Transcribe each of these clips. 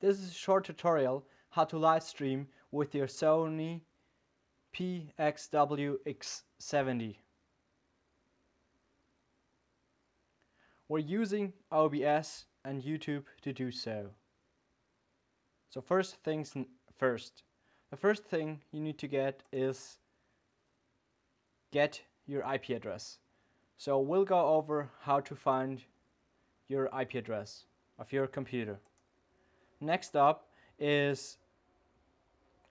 This is a short tutorial how to live stream with your Sony PXW-X70. We're using OBS and YouTube to do so. So first things first. The first thing you need to get is get your IP address. So we'll go over how to find your IP address of your computer. Next up is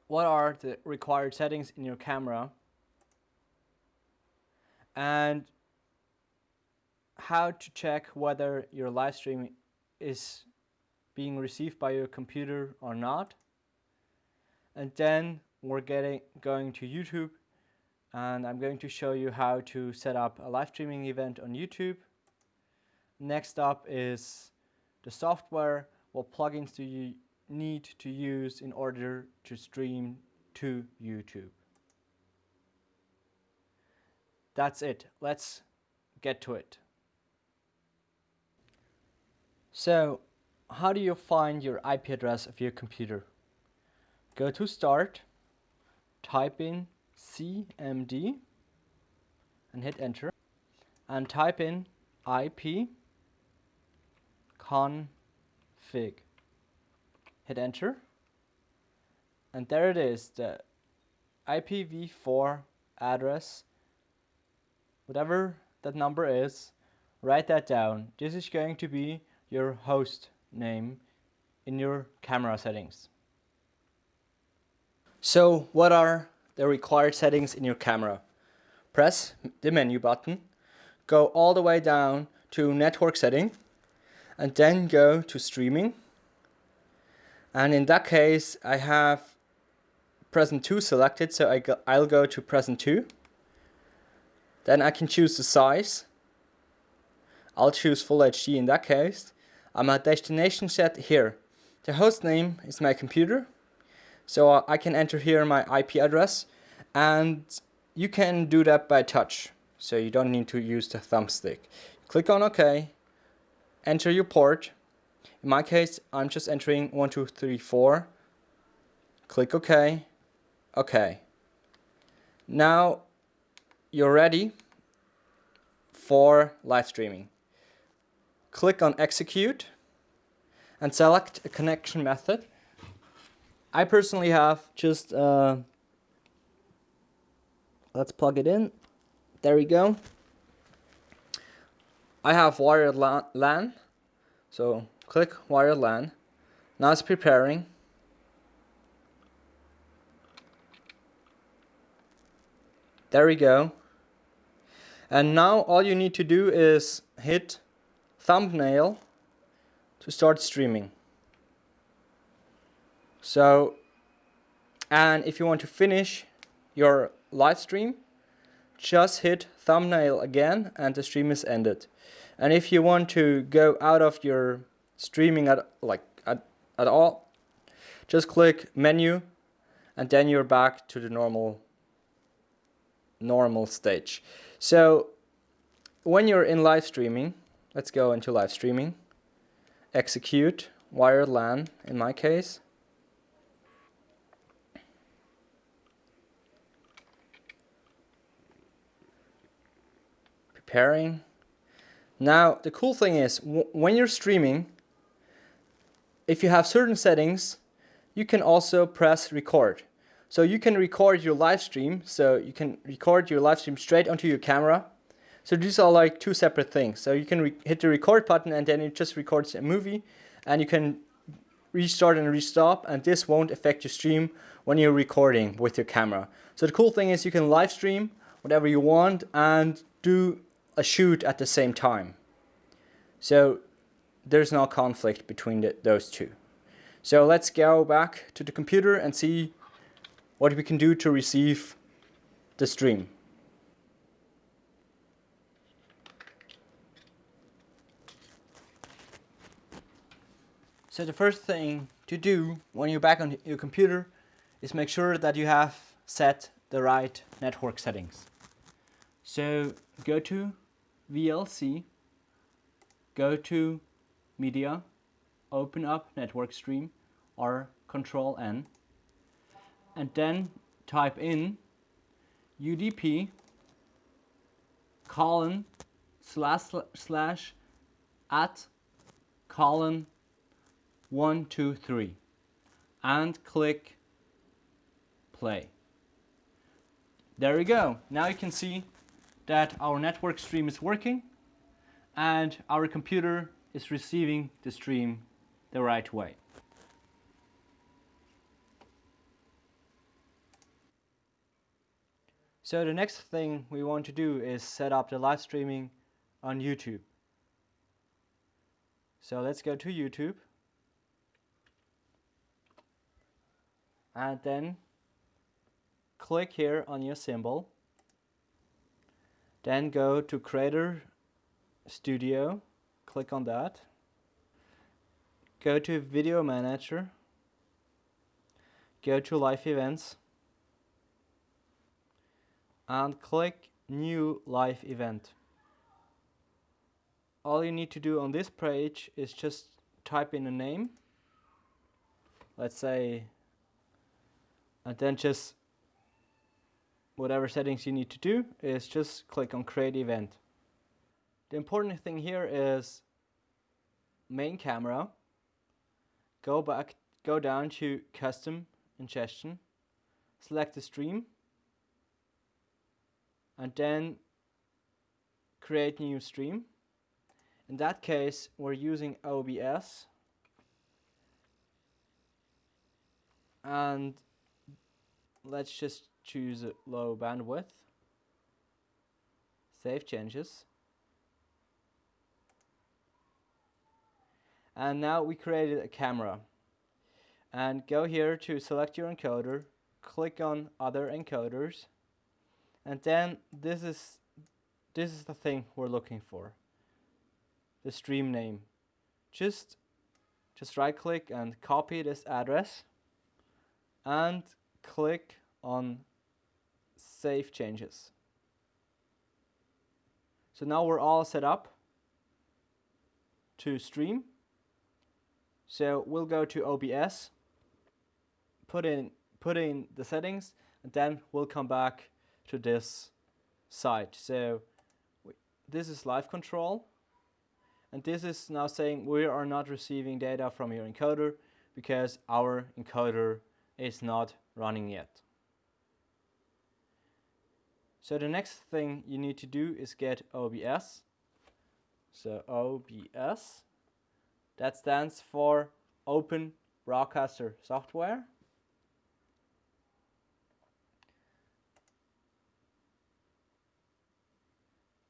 what are the required settings in your camera and how to check whether your live stream is being received by your computer or not. And then we're getting going to YouTube and I'm going to show you how to set up a live streaming event on YouTube. Next up is the software, what plugins do you need to use in order to stream to YouTube. That's it. Let's get to it. So, how do you find your IP address of your computer? Go to Start, type in CMD and hit enter and type in IP config. Hit enter. And there it is the IPv4 address. Whatever that number is write that down. This is going to be your host name in your camera settings. So what are the required settings in your camera. Press the menu button, go all the way down to network setting, and then go to streaming. And in that case, I have preset 2 selected, so I go, I'll go to preset 2. Then I can choose the size. I'll choose Full HD in that case. I'm at destination set here. The host name is my computer. So I can enter here my IP address and you can do that by touch. So you don't need to use the thumbstick. Click on OK, enter your port. In my case, I'm just entering 1234. Click OK, OK. Now you're ready for live streaming. Click on execute and select a connection method I personally have just, uh, let's plug it in. There we go. I have wired LAN. So click wired LAN. Now it's preparing. There we go. And now all you need to do is hit thumbnail to start streaming. So, and if you want to finish your live stream, just hit thumbnail again and the stream is ended. And if you want to go out of your streaming at like at, at all, just click menu and then you're back to the normal normal stage. So when you're in live streaming, let's go into live streaming, execute wired LAN in my case. Pairing. Now, the cool thing is, when you're streaming, if you have certain settings, you can also press record. So you can record your live stream, so you can record your live stream straight onto your camera. So these are like two separate things. So you can hit the record button and then it just records a movie and you can restart and restop and this won't affect your stream when you're recording with your camera. So the cool thing is you can live stream whatever you want and do a shoot at the same time. So there's no conflict between the, those two. So let's go back to the computer and see what we can do to receive the stream. So the first thing to do when you're back on your computer is make sure that you have set the right network settings. So go to VLC, go to Media, open up Network Stream, or Control N and then type in UDP colon slash slash at colon one two three and click play. There we go. Now you can see that our network stream is working and our computer is receiving the stream the right way. So the next thing we want to do is set up the live streaming on YouTube. So let's go to YouTube and then click here on your symbol then go to Creator Studio click on that. Go to Video Manager. Go to Live Events. And click New Live Event. All you need to do on this page is just type in a name, let's say, and then just whatever settings you need to do is just click on Create Event. The important thing here is main camera, go back, go down to Custom Ingestion, select the stream, and then create new stream. In that case, we're using OBS and let's just choose low bandwidth. Save changes. And now we created a camera. And go here to select your encoder, click on other encoders, and then this is this is the thing we're looking for the stream name just just right click and copy this address and click on save changes so now we're all set up to stream so we'll go to OBS put in put in the settings and then we'll come back to this site. So this is live control and this is now saying we are not receiving data from your encoder because our encoder is not running yet. So the next thing you need to do is get OBS. So OBS, that stands for Open Broadcaster Software.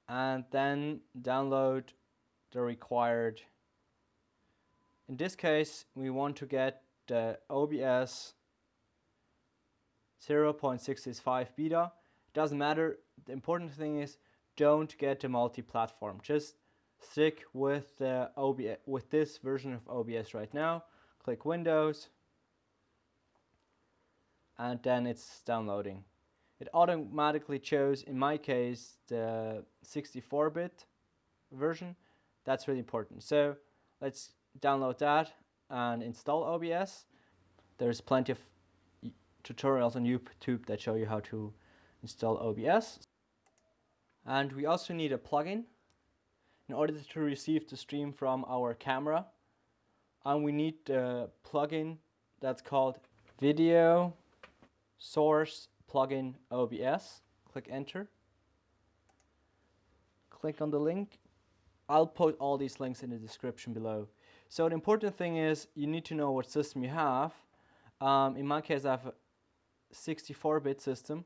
and then download the required in this case we want to get the OBS 0.665 beta it doesn't matter the important thing is don't get the multi-platform just stick with the OBS with this version of OBS right now click Windows and then it's downloading it automatically chose, in my case, the 64-bit version. That's really important. So let's download that and install OBS. There's plenty of tutorials on YouTube that show you how to install OBS. And we also need a plugin in order to receive the stream from our camera. And we need the plugin that's called Video Source plugin OBS, click enter, click on the link. I'll put all these links in the description below. So the important thing is you need to know what system you have. Um, in my case I have a 64-bit system.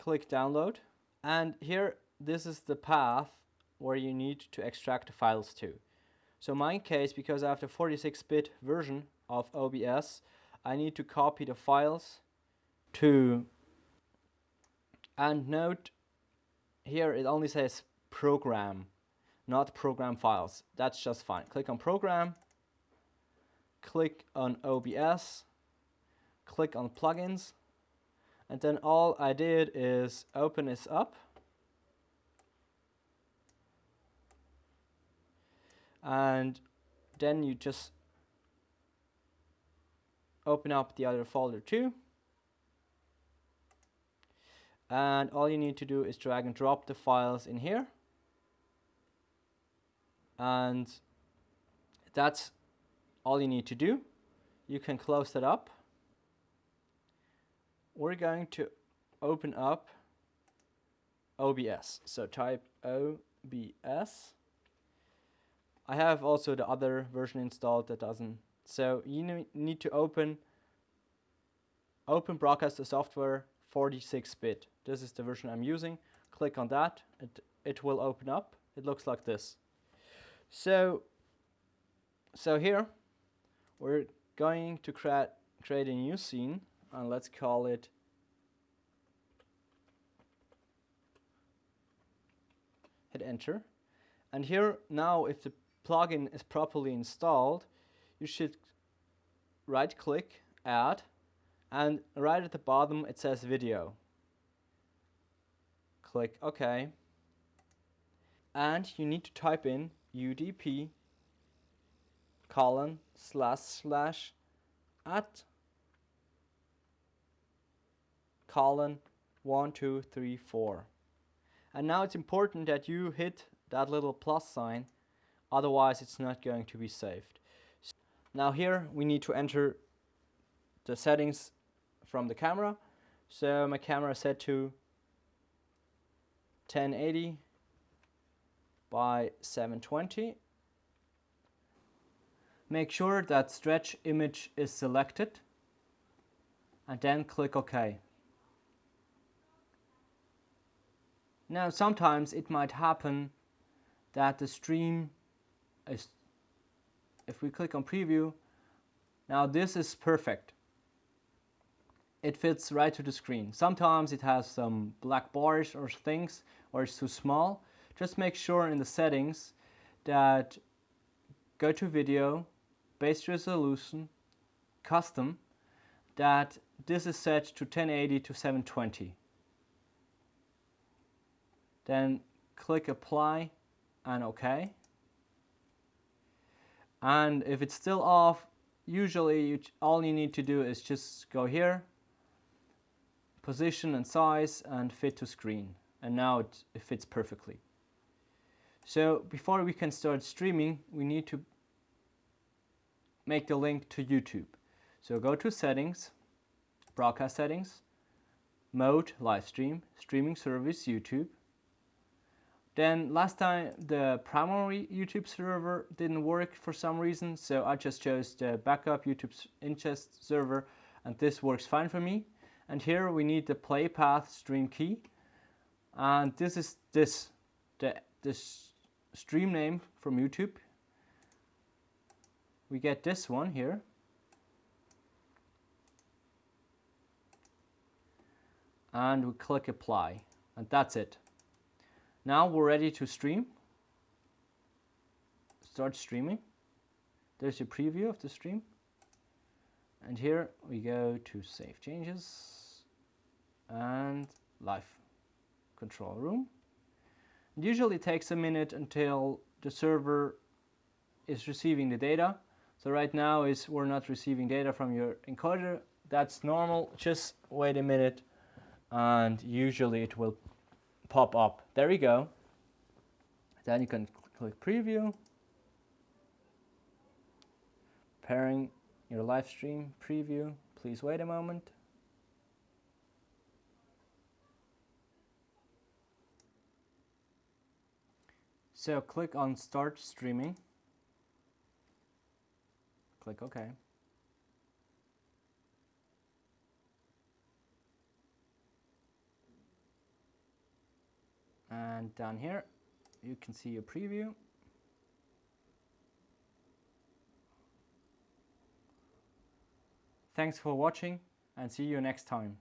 Click download. And here this is the path where you need to extract the files to. So in my case, because I have the 46-bit version of OBS, I need to copy the files to and note here it only says program not program files. That's just fine. Click on program click on OBS click on plugins and then all I did is open this up and then you just open up the other folder too. And all you need to do is drag and drop the files in here. And that's all you need to do. You can close that up. We're going to open up OBS. So type OBS. I have also the other version installed that doesn't. So you need to open Open Broadcaster Software 46-bit. This is the version I'm using. Click on that. It, it will open up. It looks like this. So, so here we're going to create, create a new scene and let's call it hit enter. And here now if the plugin is properly installed, you should right click, add, and right at the bottom it says video. Click OK. And you need to type in UDP colon slash slash at colon one two three four and now it's important that you hit that little plus sign, otherwise it's not going to be saved. Now here we need to enter the settings from the camera. So my camera is set to 1080 by 720. Make sure that stretch image is selected and then click OK. Now sometimes it might happen that the stream is, if we click on preview, now this is perfect. It fits right to the screen. Sometimes it has some black bars or things or it's too small. Just make sure in the settings that go to video, base resolution, custom, that this is set to 1080 to 720 then click apply and OK. And if it's still off, usually you, all you need to do is just go here, position and size and fit to screen. And now it, it fits perfectly. So before we can start streaming, we need to make the link to YouTube. So go to settings, broadcast settings, mode, live stream, streaming service, YouTube, then last time the primary YouTube server didn't work for some reason, so I just chose the backup YouTube ingest server and this works fine for me. And here we need the play path stream key. And this is this, the, this stream name from YouTube. We get this one here. And we click apply and that's it. Now we're ready to stream. Start streaming. There's a preview of the stream. And here we go to save changes and live control room. It usually takes a minute until the server is receiving the data. So right now is we're not receiving data from your encoder. That's normal. Just wait a minute and usually it will pop up. There we go. Then you can click preview. Pairing your live stream preview. Please wait a moment. So click on start streaming. Click OK. And down here you can see your preview Thanks for watching and see you next time.